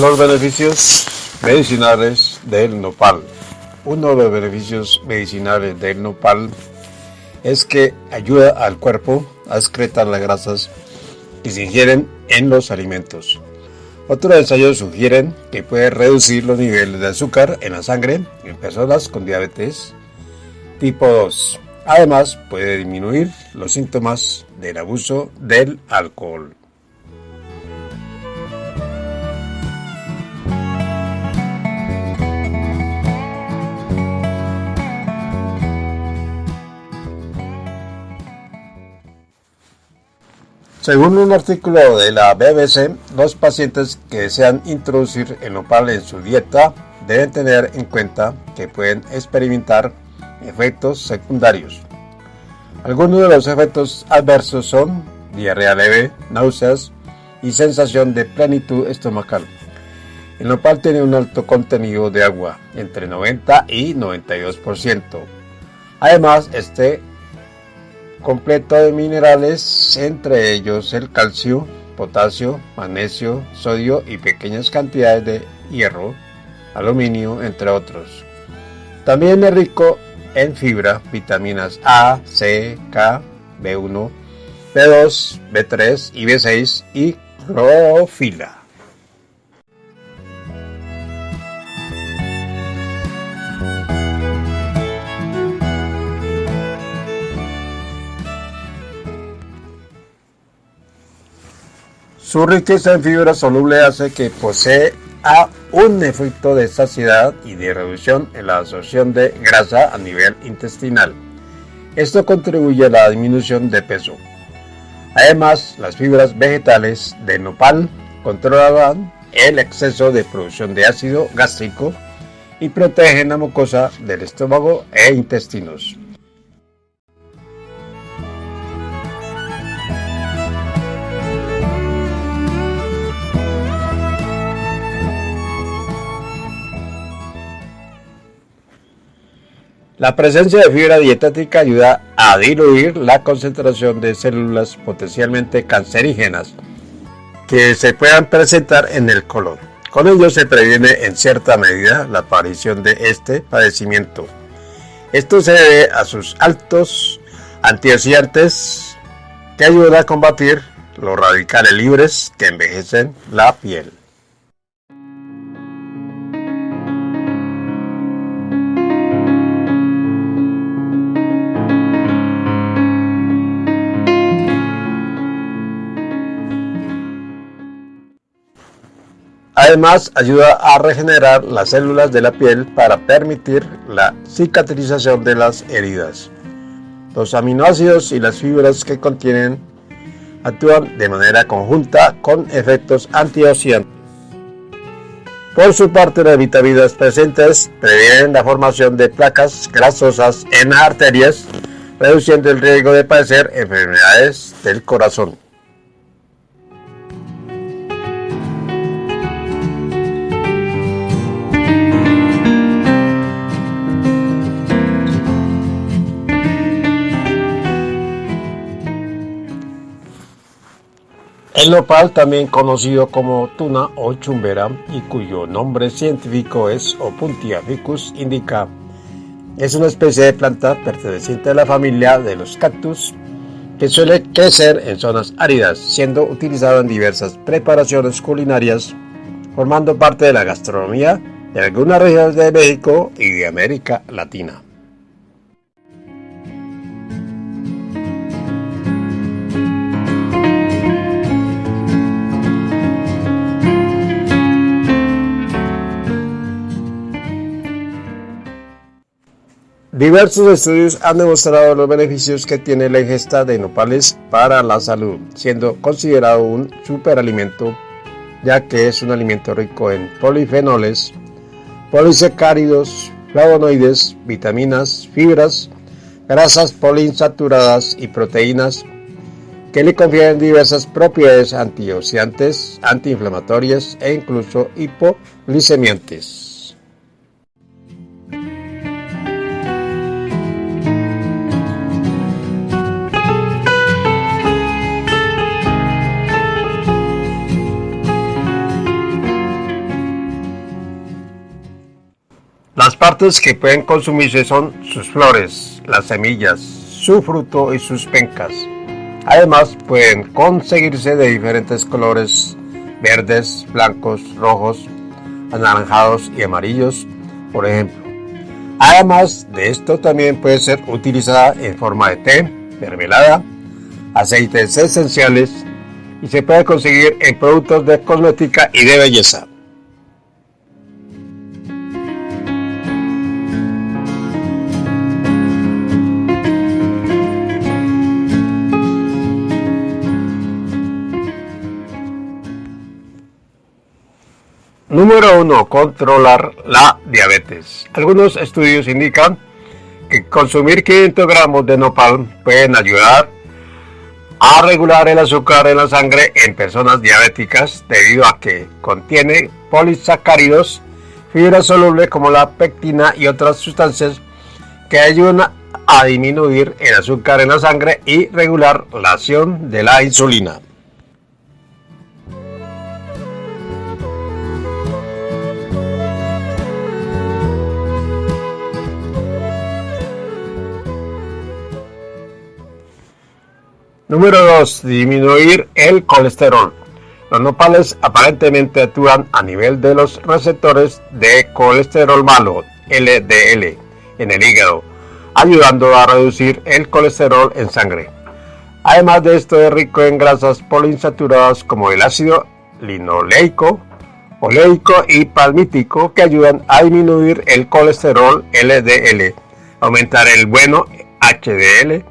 Los beneficios medicinales del nopal. Uno de los beneficios medicinales del nopal es que ayuda al cuerpo a excretar las grasas que se ingieren en los alimentos. Otros ensayos sugieren que puede reducir los niveles de azúcar en la sangre en personas con diabetes tipo 2. Además, puede disminuir los síntomas del abuso del alcohol. Según un artículo de la BBC, los pacientes que desean introducir el nopal en su dieta deben tener en cuenta que pueden experimentar efectos secundarios. Algunos de los efectos adversos son diarrea leve, náuseas y sensación de plenitud estomacal. El nopal tiene un alto contenido de agua, entre 90 y 92%. Además, este completo de minerales, entre ellos el calcio, potasio, magnesio, sodio y pequeñas cantidades de hierro, aluminio, entre otros. También es rico en fibra, vitaminas A, C, K, B1, B2, B3 y B6 y clorofila. Su riqueza en fibra soluble hace que posee un efecto de saciedad y de reducción en la absorción de grasa a nivel intestinal. Esto contribuye a la disminución de peso. Además, las fibras vegetales de nopal controlan el exceso de producción de ácido gástrico y protegen la mucosa del estómago e intestinos. La presencia de fibra dietética ayuda a diluir la concentración de células potencialmente cancerígenas que se puedan presentar en el colon. Con ello se previene en cierta medida la aparición de este padecimiento. Esto se debe a sus altos antioxidantes que ayudan a combatir los radicales libres que envejecen la piel. Además, ayuda a regenerar las células de la piel para permitir la cicatrización de las heridas. Los aminoácidos y las fibras que contienen actúan de manera conjunta con efectos antioxidantes. Por su parte, las vitaminas presentes previenen la formación de placas grasosas en arterias, reduciendo el riesgo de padecer enfermedades del corazón. El nopal, también conocido como tuna o chumbera, y cuyo nombre científico es Opuntia ficus indica, es una especie de planta perteneciente a la familia de los cactus que suele crecer en zonas áridas, siendo utilizado en diversas preparaciones culinarias, formando parte de la gastronomía de algunas regiones de México y de América Latina. Diversos estudios han demostrado los beneficios que tiene la ingesta de nopales para la salud, siendo considerado un superalimento, ya que es un alimento rico en polifenoles, polisacáridos, flavonoides, vitaminas, fibras, grasas poliinsaturadas y proteínas que le confieren diversas propiedades antioxidantes, antiinflamatorias e incluso hipoglicemiantes. Partes que pueden consumirse son sus flores, las semillas, su fruto y sus pencas. Además pueden conseguirse de diferentes colores verdes, blancos, rojos, anaranjados y amarillos, por ejemplo. Además de esto también puede ser utilizada en forma de té, mermelada, aceites esenciales y se puede conseguir en productos de cosmética y de belleza. Número 1. Controlar la diabetes. Algunos estudios indican que consumir 500 gramos de nopal pueden ayudar a regular el azúcar en la sangre en personas diabéticas debido a que contiene polisacáridos, fibra soluble como la pectina y otras sustancias que ayudan a disminuir el azúcar en la sangre y regular la acción de la insulina. Número 2. Disminuir el colesterol. Los nopales aparentemente actúan a nivel de los receptores de colesterol malo, LDL, en el hígado, ayudando a reducir el colesterol en sangre. Además de esto es rico en grasas poliinsaturadas como el ácido linoleico, oleico y palmítico que ayudan a disminuir el colesterol LDL, aumentar el bueno HDL,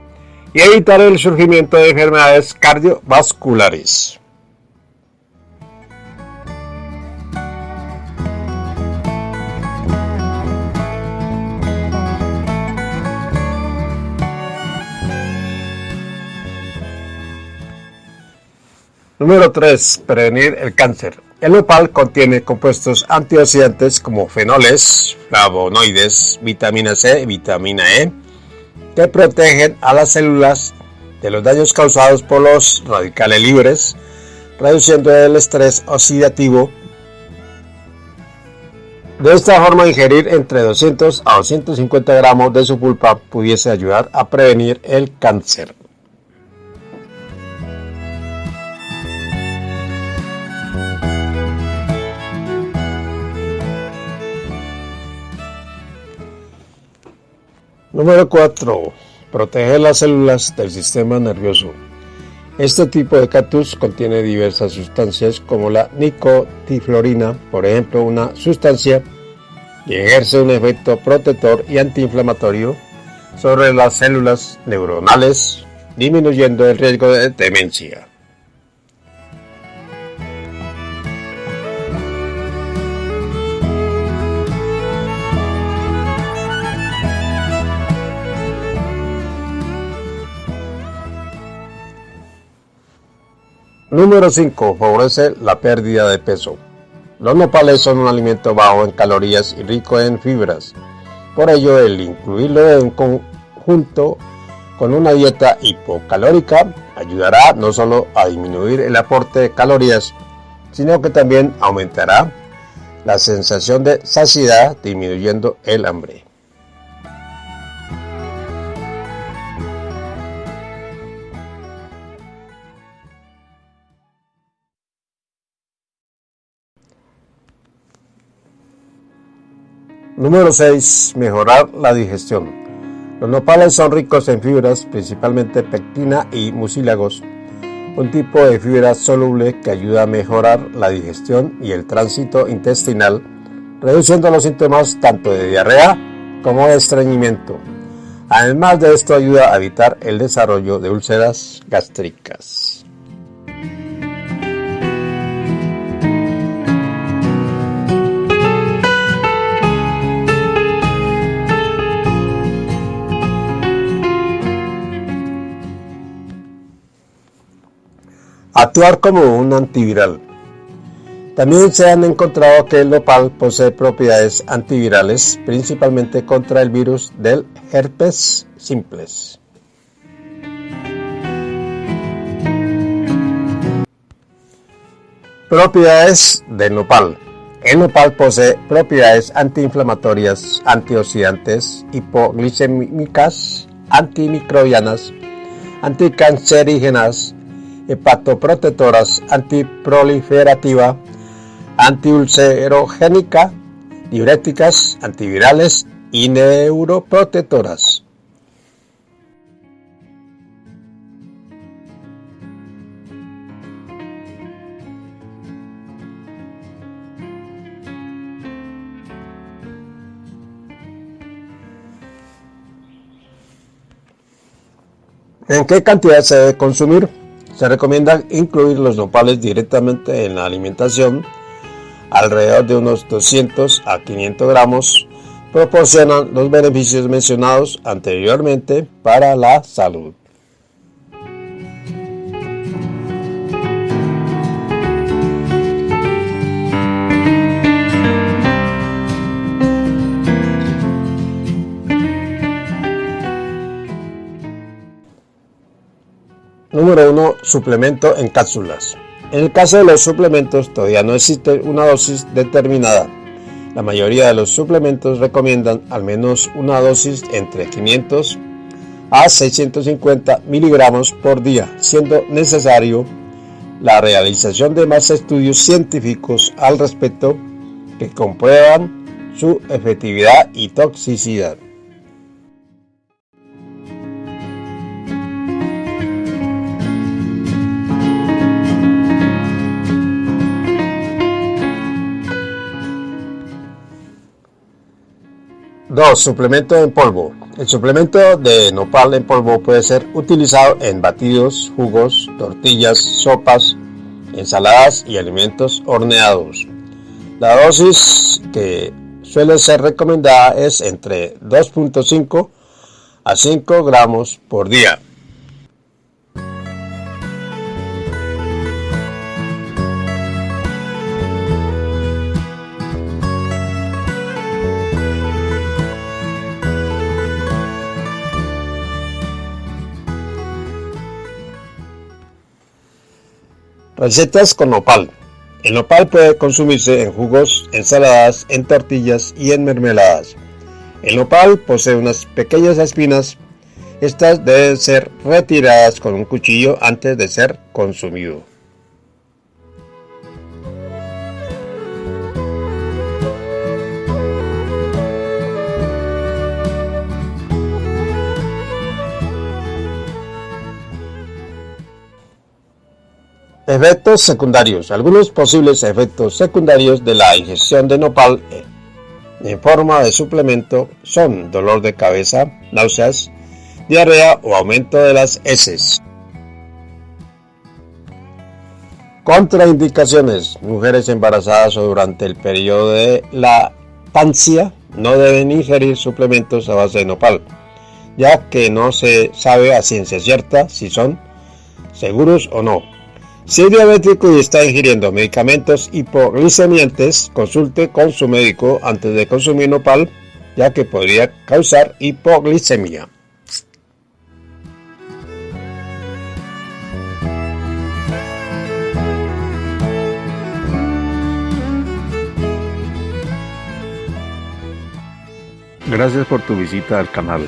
y evitar el surgimiento de enfermedades cardiovasculares. Número 3. Prevenir el cáncer. El nopal contiene compuestos antioxidantes como fenoles, flavonoides, vitamina C y vitamina E, que protegen a las células de los daños causados por los radicales libres, reduciendo el estrés oxidativo. De esta forma, ingerir entre 200 a 250 gramos de su pulpa pudiese ayudar a prevenir el cáncer. Número 4. Proteger las células del sistema nervioso. Este tipo de cactus contiene diversas sustancias como la nicotiflorina, por ejemplo, una sustancia que ejerce un efecto protector y antiinflamatorio sobre las células neuronales, disminuyendo el riesgo de demencia. Número 5. Favorece la pérdida de peso. Los nopales son un alimento bajo en calorías y rico en fibras. Por ello, el incluirlo en conjunto con una dieta hipocalórica ayudará no solo a disminuir el aporte de calorías, sino que también aumentará la sensación de saciedad disminuyendo el hambre. Número 6. Mejorar la digestión. Los nopales son ricos en fibras, principalmente pectina y mucílagos, un tipo de fibra soluble que ayuda a mejorar la digestión y el tránsito intestinal, reduciendo los síntomas tanto de diarrea como de estreñimiento. Además de esto ayuda a evitar el desarrollo de úlceras gástricas. Actuar como un antiviral. También se han encontrado que el nopal posee propiedades antivirales, principalmente contra el virus del herpes simples. Propiedades del nopal. El nopal posee propiedades antiinflamatorias, antioxidantes, hipoglicémicas, antimicrobianas, anticancerígenas, hepatoprotectoras, antiproliferativa, antiulcerogénica, diuréticas, antivirales y neuroprotectoras. ¿En qué cantidad se debe consumir? Se recomienda incluir los nopales directamente en la alimentación. Alrededor de unos 200 a 500 gramos proporcionan los beneficios mencionados anteriormente para la salud. Número 1. Suplemento en cápsulas. En el caso de los suplementos todavía no existe una dosis determinada. La mayoría de los suplementos recomiendan al menos una dosis entre 500 a 650 miligramos por día, siendo necesario la realización de más estudios científicos al respecto que comprueban su efectividad y toxicidad. Dos, Suplemento en polvo. El suplemento de nopal en polvo puede ser utilizado en batidos, jugos, tortillas, sopas, ensaladas y alimentos horneados. La dosis que suele ser recomendada es entre 2.5 a 5 gramos por día. Recetas con nopal. El nopal puede consumirse en jugos, ensaladas, en tortillas y en mermeladas. El nopal posee unas pequeñas espinas. Estas deben ser retiradas con un cuchillo antes de ser consumido. Efectos secundarios. Algunos posibles efectos secundarios de la ingestión de nopal en forma de suplemento son dolor de cabeza, náuseas, diarrea o aumento de las heces. Contraindicaciones. Mujeres embarazadas o durante el periodo de lactancia no deben ingerir suplementos a base de nopal, ya que no se sabe a ciencia cierta si son seguros o no. Si es diabético y está ingiriendo medicamentos hipoglicemiantes, consulte con su médico antes de consumir nopal, ya que podría causar hipoglicemia. Gracias por tu visita al canal.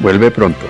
Vuelve pronto.